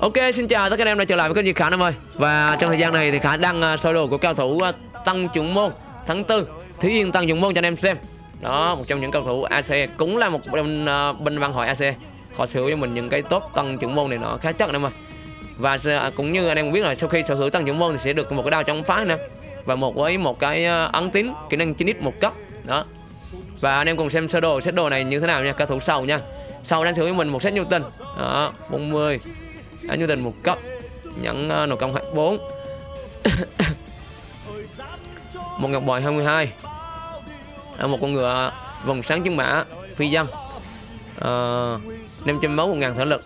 Ok, xin chào tất cả anh em đã trở lại với kênh Diệt Khả em ơi. Và trong thời gian này thì Khả đăng à, sơ đồ của cao thủ à, Tăng trưởng Môn tháng 4 thí Yên Tăng trưởng Môn cho anh em xem. Đó, một trong những cao thủ AC Cũng là một bên, uh, bên văn hội AC Họ sở hữu cho mình những cái top Tăng trưởng Môn này nó khá chắc anh em ơi. Và cũng như anh em biết là sau khi sở hữu Tăng trưởng Môn thì sẽ được một cái đao chống phá nè. Và một với một cái ấn tín kỹ năng 9x một cấp. Đó. Và anh em cùng xem sơ đồ, set đồ này như thế nào nha Cao thủ sau nha. Sau đang sở hữu mình một set Newton. Đó, 40 Đánh như tình một cấp nhận uh, ờ, nồi công 4 Một ngọc bội 22 à, Một con ngựa vòng sáng chứng mã Phi dân à, 500 máu 1.000 thể lực.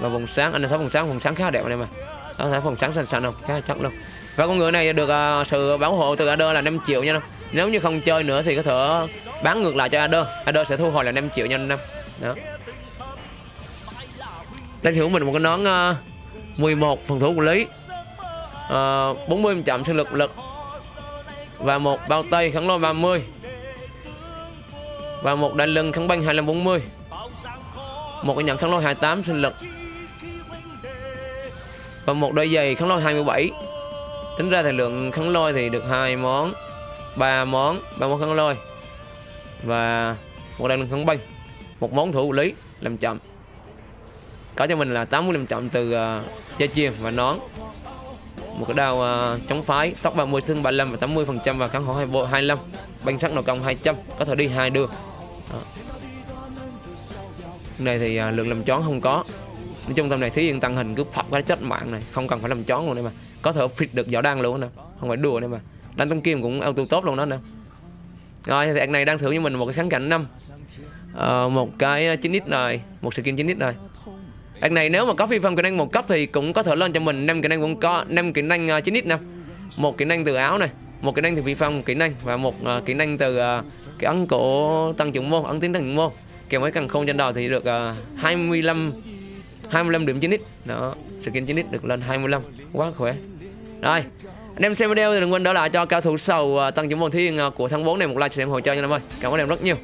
Và vòng sáng, anh thấy vòng sáng, vòng sáng khá đẹp anh em à Đó, thấy vòng sáng xanh xanh không? Khá chắc luôn. Và con ngựa này được uh, sự bảo hộ từ Adder là 5 triệu nha Nếu như không chơi nữa thì có thể bán ngược lại cho Adder Adder sẽ thu hồi là 5 triệu nha anh Đó đang thủ mình một cái nón ờ, uh, 11 phần thủ của lý. Uh, 40 chậm sinh lực lực. Và một bao tay kháng lôi 30 và một đai lưng kháng băng 2540 một cái nhận kháng lôi 28 sinh lực. Và một đôi giày kháng lôi 27 tính ra thì lượng kháng lôi thì được hai món ba món ba món kháng lôi. Và một đai lưng kháng băng. Một món thủ lý làm chậm có cho mình là 85 trọng từ uh, dây chuyền và nón. Một cái đao uh, chống phái tóc 30 xương 35 và 80 phần trăm và kháng hổ 25 banh sắt nội công 200 có thể đi hai đường Đó. này thì ờ, uh, lượng làm chón không có. Nói chung tầm này thí yên tăng hình cứ phập cái chất mạng này không cần phải làm chón luôn đây mà. Có thể fit được võ đang luôn nè không phải đùa đây mà. Đánh tông kim cũng auto tốt luôn đó nè. Rồi thì anh này đang thử với mình một cái kháng cảnh năm. Uh, một cái 9x này một skin 9x này. Đợt này nếu mà có phi phong kỹ năng một cấp thì cũng có thể lên cho mình năm kỹ năng cũng có năm kỹ năng uh, 9x năm một kỹ năng từ áo này một kỹ năng từ phi phong kỹ năng và một uh, kỹ năng từ uh, cái ấn cổ tăng trưởng môn ấn tiến tăng trưởng môn. Kèm với cần không trên đầu thì được uh, 25 25 điểm 9x đó skin 9x được lên 25 quá khỏe. Rồi anh em xem video thì đừng quên đỡ lại cho cao thủ sầu uh, tăng trưởng môn thiên uh, của tháng 4 này một like cho em hỗ trợ nha em ơi. Cảm ơn em rất nhiều.